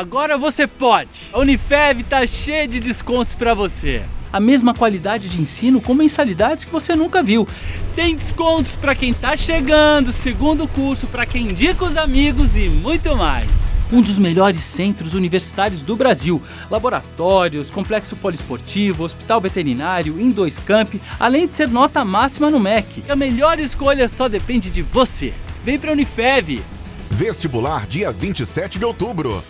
Agora você pode! A Unifev tá cheia de descontos para você. A mesma qualidade de ensino com mensalidades que você nunca viu. Tem descontos para quem tá chegando, segundo curso, para quem indica os amigos e muito mais um dos melhores centros universitários do Brasil. Laboratórios, complexo poliesportivo, hospital veterinário, Indois Camp, além de ser nota máxima no MEC. A melhor escolha só depende de você. Vem para Unifev! Vestibular dia 27 de outubro.